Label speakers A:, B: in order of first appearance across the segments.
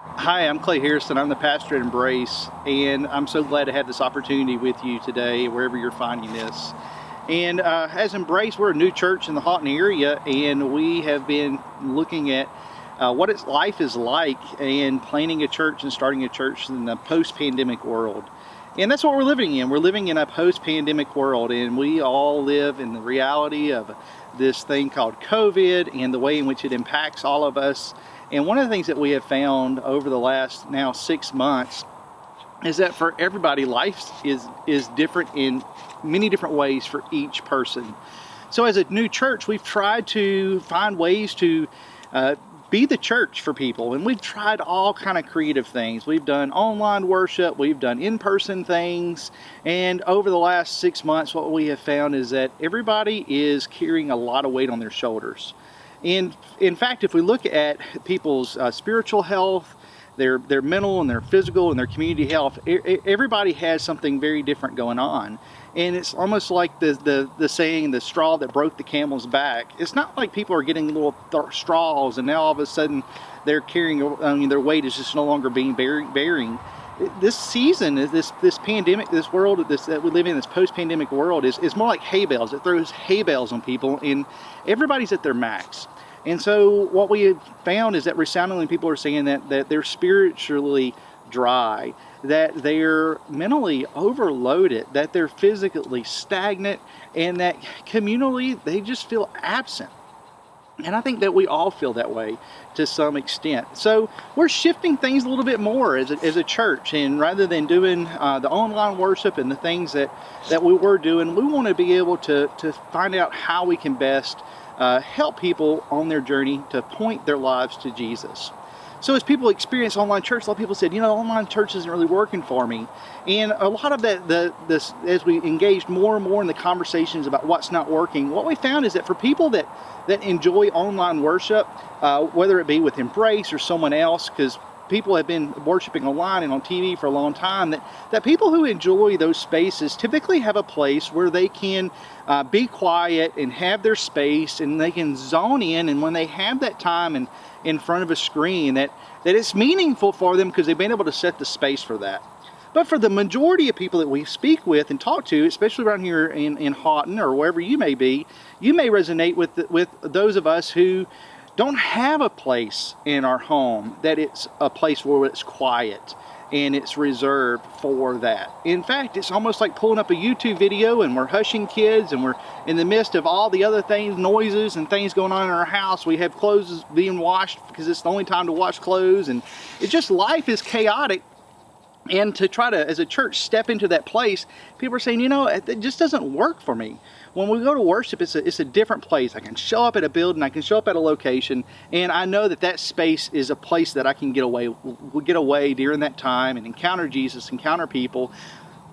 A: Hi, I'm Clay Harrison. I'm the pastor at Embrace, and I'm so glad to have this opportunity with you today, wherever you're finding this. And uh, as Embrace, we're a new church in the Haughton area, and we have been looking at uh, what its life is like and planning a church and starting a church in the post-pandemic world. And that's what we're living in. We're living in a post-pandemic world, and we all live in the reality of this thing called COVID and the way in which it impacts all of us. And one of the things that we have found over the last now six months is that for everybody, life is, is different in many different ways for each person. So as a new church, we've tried to find ways to uh, be the church for people. And we've tried all kind of creative things. We've done online worship. We've done in-person things. And over the last six months what we have found is that everybody is carrying a lot of weight on their shoulders and in fact if we look at people's uh, spiritual health their their mental and their physical and their community health everybody has something very different going on and it's almost like the, the, the saying, the straw that broke the camel's back. It's not like people are getting little straws and now all of a sudden they're carrying, I mean, their weight is just no longer being bearing. This season, this this pandemic, this world this, that we live in, this post-pandemic world, is, is more like hay bales. It throws hay bales on people and everybody's at their max. And so what we have found is that resoundingly people are saying that, that they're spiritually dry that they're mentally overloaded, that they're physically stagnant, and that communally they just feel absent. And I think that we all feel that way to some extent. So we're shifting things a little bit more as a, as a church. And rather than doing uh, the online worship and the things that, that we were doing, we want to be able to, to find out how we can best uh, help people on their journey to point their lives to Jesus. So as people experience online church, a lot of people said, you know, online church isn't really working for me. And a lot of that, the, this, as we engaged more and more in the conversations about what's not working, what we found is that for people that, that enjoy online worship, uh, whether it be with Embrace or someone else, because people have been worshiping online and on TV for a long time, that, that people who enjoy those spaces typically have a place where they can uh, be quiet and have their space and they can zone in and when they have that time and in front of a screen that, that it's meaningful for them because they've been able to set the space for that. But for the majority of people that we speak with and talk to, especially around here in, in Haughton or wherever you may be, you may resonate with, with those of us who don't have a place in our home that it's a place where it's quiet and it's reserved for that. In fact, it's almost like pulling up a YouTube video and we're hushing kids and we're in the midst of all the other things, noises and things going on in our house. We have clothes being washed because it's the only time to wash clothes and it's just life is chaotic and to try to, as a church, step into that place, people are saying, you know, it just doesn't work for me. When we go to worship, it's a, it's a different place. I can show up at a building, I can show up at a location, and I know that that space is a place that I can get away, get away during that time and encounter Jesus, encounter people.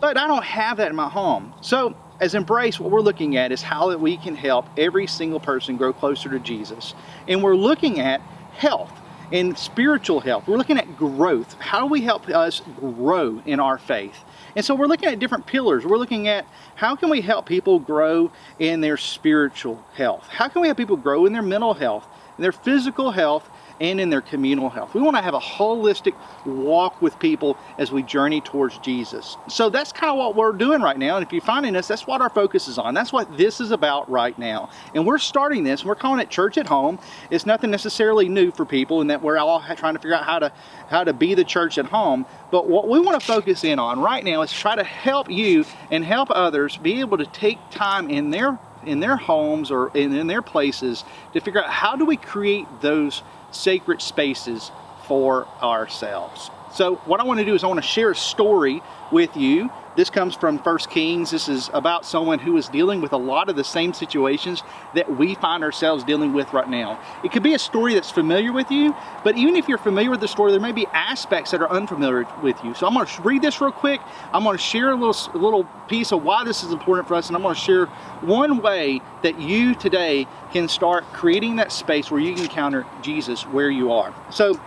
A: But I don't have that in my home. So as Embrace, what we're looking at is how that we can help every single person grow closer to Jesus. And we're looking at health and spiritual health. We're looking at growth. How do we help us grow in our faith? And so we're looking at different pillars. We're looking at how can we help people grow in their spiritual health? How can we help people grow in their mental health, in their physical health, and in their communal health. We want to have a holistic walk with people as we journey towards Jesus. So that's kind of what we're doing right now. And if you're finding us, that's what our focus is on. That's what this is about right now. And we're starting this, and we're calling it Church at Home. It's nothing necessarily new for people in that we're all trying to figure out how to, how to be the church at home. But what we want to focus in on right now is try to help you and help others be able to take time in their in their homes or in, in their places to figure out how do we create those sacred spaces for ourselves. So what I want to do is I want to share a story with you. This comes from First Kings. This is about someone who is dealing with a lot of the same situations that we find ourselves dealing with right now. It could be a story that's familiar with you, but even if you're familiar with the story, there may be aspects that are unfamiliar with you. So I'm going to read this real quick. I'm going to share a little, a little piece of why this is important for us, and I'm going to share one way that you today can start creating that space where you can encounter Jesus where you are. So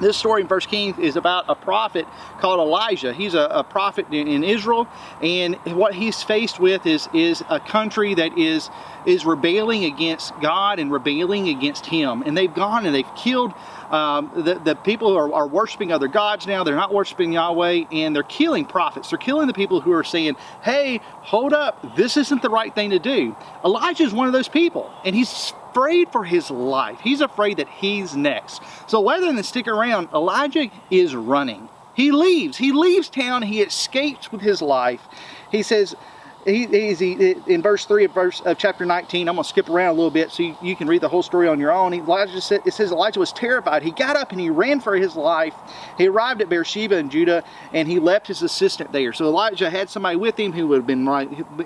A: this story in First Kings is about a prophet called Elijah. He's a, a prophet in, in, Israel, and what he's faced with is is a country that is is rebelling against God and rebelling against Him. And they've gone and they've killed Um, the, the people who are, are worshiping other gods now. They're not worshiping Yahweh and they're killing prophets. They're killing the people who are saying, hey, hold up, this isn't the right thing to do. Elijah is one of those people and he's afraid for his life. He's afraid that he's next. So rather than stick around, Elijah is running. He leaves. He leaves town. He escapes with his life. He says, he, he's he, in verse 3 of verse of chapter 19 i'm going to skip around a little bit so you, you can read the whole story on your own. Elijah said it says elijah was terrified. He got up and he ran for his life. He arrived at beersheba in judah and he left his assistant there. So elijah had somebody with him who would have been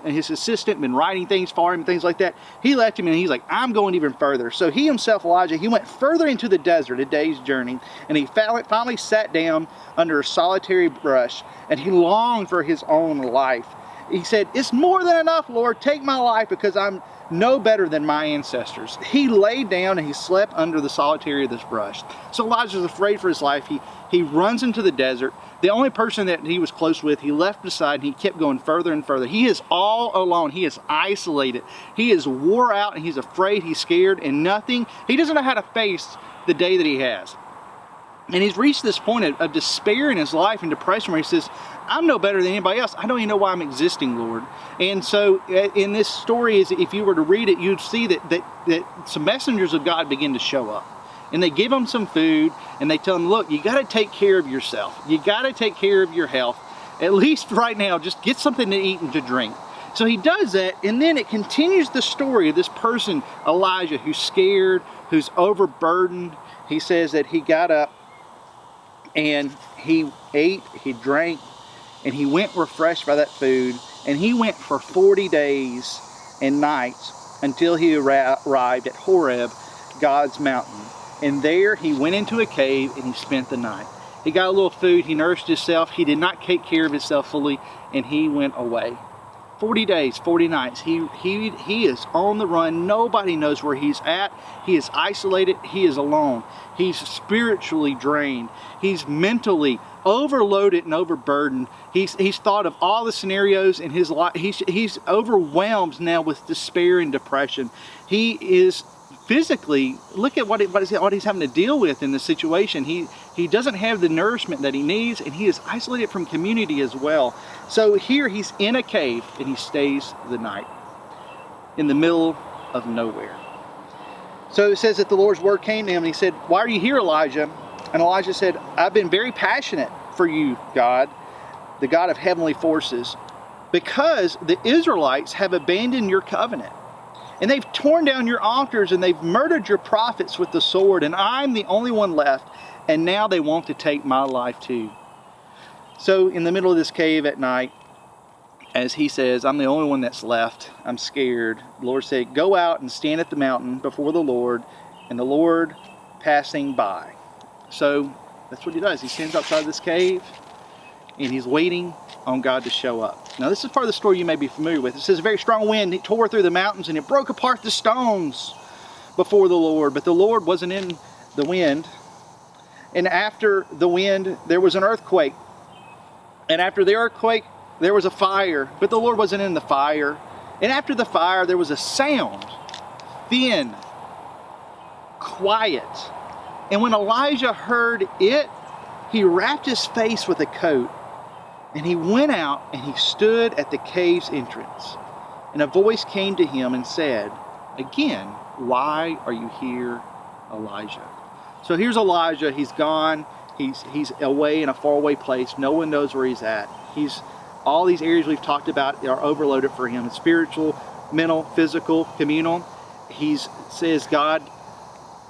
A: his assistant been writing things for him things like that. He left him and he's like i'm going even further. So he himself elijah he went further into the desert a day's journey and he finally sat down under a solitary brush and he longed for his own life he said, it's more than enough, Lord. Take my life because I'm no better than my ancestors. He laid down and he slept under the solitary of this brush. So Elijah's afraid for his life. He, he runs into the desert. The only person that he was close with, he left beside and he kept going further and further. He is all alone. He is isolated. He is wore out and he's afraid, he's scared and nothing. He doesn't know how to face the day that he has. And he's reached this point of, of despair in his life and depression where he says, I'm no better than anybody else. I don't even know why I'm existing, Lord. And so in this story, is if you were to read it, you'd see that, that, that some messengers of God begin to show up. And they give him some food and they tell him, look, you got to take care of yourself. You got to take care of your health. At least right now, just get something to eat and to drink. So he does that, and then it continues the story of this person, Elijah, who's scared, who's overburdened. He says that he got up and he ate, he drank, and he went refreshed by that food, and he went for 40 days and nights until he arrived at Horeb, God's mountain. And there he went into a cave and he spent the night. He got a little food, he nourished himself, he did not take care of himself fully, and he went away. 40 days, 40 nights. He, he, he is on the run. Nobody knows where he's at. He is isolated. He is alone. He's spiritually drained. He's mentally overloaded and overburdened. He's, he's thought of all the scenarios in his life. He's, he's overwhelmed now with despair and depression. He is physically, look at what, what, is, what he's having to deal with in this situation. He, he doesn't have the nourishment that he needs and he is isolated from community as well. So here he's in a cave and he stays the night in the middle of nowhere. So it says that the Lord's word came to him and he said, why are you here, Elijah? And Elijah said, I've been very passionate for you, God, the God of heavenly forces, because the Israelites have abandoned your covenant. And they've torn down your altars and they've murdered your prophets with the sword, and I'm the only one left, and now they want to take my life too. So in the middle of this cave at night, as he says, I'm the only one that's left. I'm scared. The Lord said, go out and stand at the mountain before the Lord, and the Lord passing by. So that's what he does. He stands outside this cave and he's waiting on God to show up. Now this is part of the story you may be familiar with. It says a very strong wind it tore through the mountains and it broke apart the stones before the Lord. But the Lord wasn't in the wind. And after the wind, there was an earthquake. And after the earthquake, there was a fire. But the Lord wasn't in the fire. And after the fire, there was a sound. Thin. Quiet and when Elijah heard it, he wrapped his face with a coat and he went out and he stood at the cave's entrance. And a voice came to him and said, Again, why are you here, Elijah? So here's Elijah. He's gone. He's, he's away in a faraway place. No one knows where he's at. He's all these areas we've talked about are overloaded for him. Spiritual, mental, physical, communal. He says, God,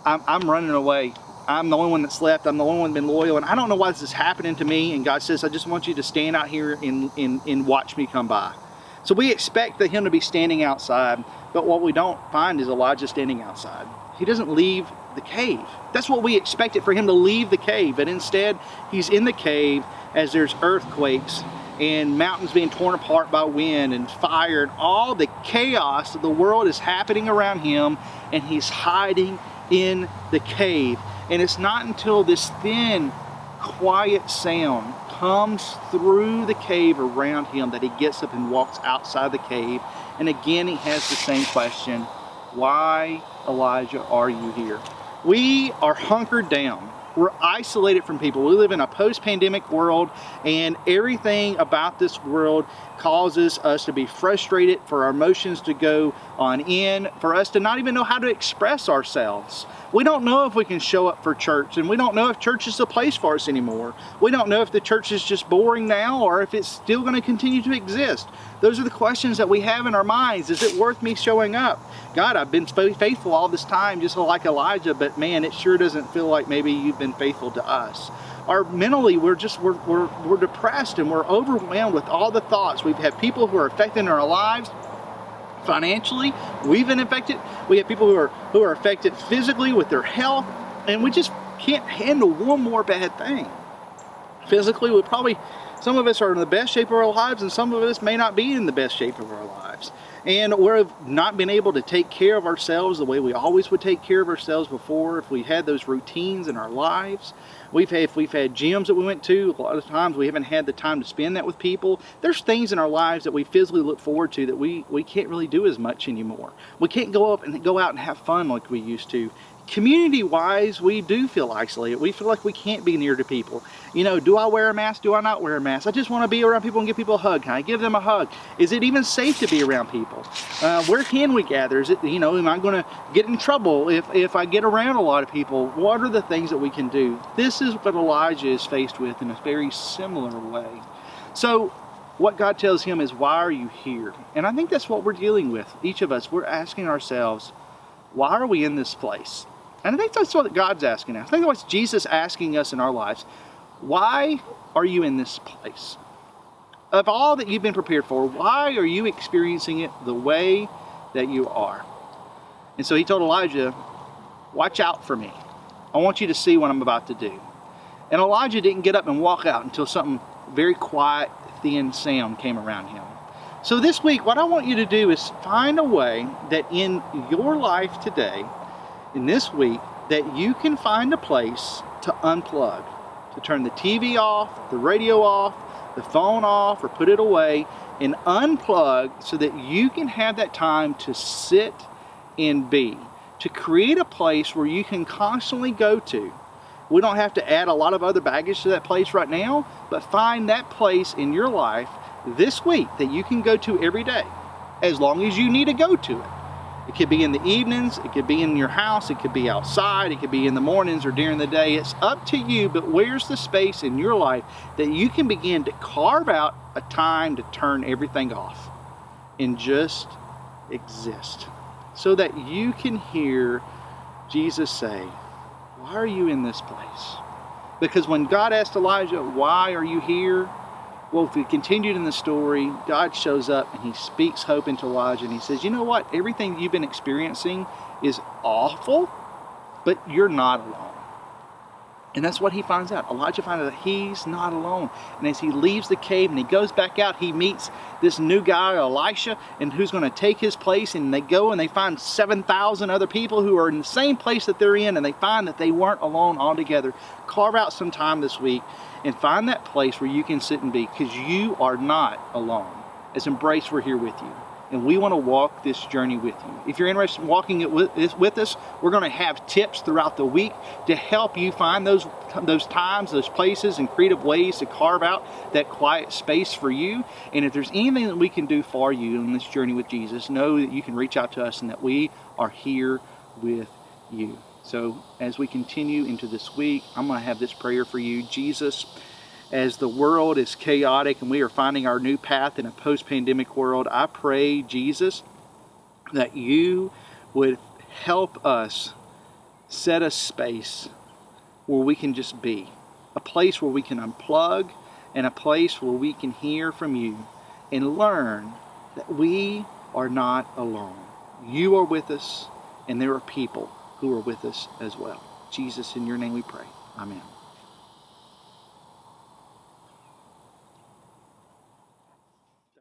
A: I'm, I'm running away. I'm the only one that's left. I'm the only one been loyal. And I don't know why this is happening to me. And God says, I just want you to stand out here and, and, and watch me come by. So we expect him to be standing outside. But what we don't find is Elijah standing outside. He doesn't leave the cave. That's what we expected for him to leave the cave. But instead, he's in the cave as there's earthquakes and mountains being torn apart by wind and fire and all the chaos of the world is happening around him and he's hiding in the cave and it's not until this thin, quiet sound comes through the cave around him that he gets up and walks outside the cave. And again, he has the same question, why, Elijah, are you here? We are hunkered down. We're isolated from people. We live in a post-pandemic world and everything about this world causes us to be frustrated, for our emotions to go on in, for us to not even know how to express ourselves. We don't know if we can show up for church and we don't know if church is the place for us anymore. We don't know if the church is just boring now or if it's still going to continue to exist. Those are the questions that we have in our minds. Is it worth me showing up? God, I've been faithful all this time just like Elijah, but man, it sure doesn't feel like maybe you've been faithful to us. Or mentally, we're just, we're, we're, we're depressed and we're overwhelmed with all the thoughts. We've had people who are affecting our lives financially. We've been affected. We have people who are, who are affected physically with their health, and we just can't handle one more bad thing. Physically, we probably, some of us are in the best shape of our lives and some of us may not be in the best shape of our lives. And we've not been able to take care of ourselves the way we always would take care of ourselves before. If we had those routines in our lives we've had if we've had gyms that we went to a lot of times we haven't had the time to spend that with people. There's things in our lives that we physically look forward to that we we can't really do as much anymore. We can't go up and go out and have fun like we used to community wise we do feel isolated. We feel like we can't be near to people. You know do I wear a mask? Do I not wear a mask? I just want to be around people and give people a hug. Can I give them a hug? Is it even safe to be around people? Uh, where can we gather? Is it you know am I going to get in trouble if if I get around a lot of people? What are the things that we can do? This is what Elijah is faced with in a very similar way. So what God tells him is why are you here? And I think that's what we're dealing with each of us. We're asking ourselves why are we in this place and I think that's what God's asking us. I think that's what Jesus asking us in our lives. Why are you in this place? Of all that you've been prepared for, why are you experiencing it the way that you are? And so he told Elijah, watch out for me. I want you to see what I'm about to do. And Elijah didn't get up and walk out until something very quiet, thin sound came around him. So this week, what I want you to do is find a way that in your life today, in this week that you can find a place to unplug, to turn the TV off, the radio off, the phone off, or put it away, and unplug so that you can have that time to sit and be, to create a place where you can constantly go to. We don't have to add a lot of other baggage to that place right now, but find that place in your life this week that you can go to every day, as long as you need to go to it. It could be in the evenings, it could be in your house, it could be outside, it could be in the mornings or during the day. It's up to you, but where's the space in your life that you can begin to carve out a time to turn everything off and just exist so that you can hear Jesus say, why are you in this place? Because when God asked Elijah, why are you here? Well, if we continued in the story, God shows up and he speaks hope into Elijah and he says, you know what? Everything you've been experiencing is awful, but you're not alone. And that's what he finds out. Elijah finds out that he's not alone. And as he leaves the cave and he goes back out, he meets this new guy, Elisha, and who's going to take his place. And they go and they find 7,000 other people who are in the same place that they're in. And they find that they weren't alone altogether. Carve out some time this week and find that place where you can sit and be because you are not alone. As Embrace, we're here with you and we want to walk this journey with you. If you're interested in walking it with, with us, we're going to have tips throughout the week to help you find those, those times, those places, and creative ways to carve out that quiet space for you. And if there's anything that we can do for you in this journey with Jesus, know that you can reach out to us and that we are here with you. So as we continue into this week, I'm going to have this prayer for you. Jesus, as the world is chaotic and we are finding our new path in a post-pandemic world, I pray, Jesus, that you would help us set a space where we can just be, a place where we can unplug and a place where we can hear from you and learn that we are not alone. You are with us and there are people who are with us as well. Jesus, in your name we pray. Amen.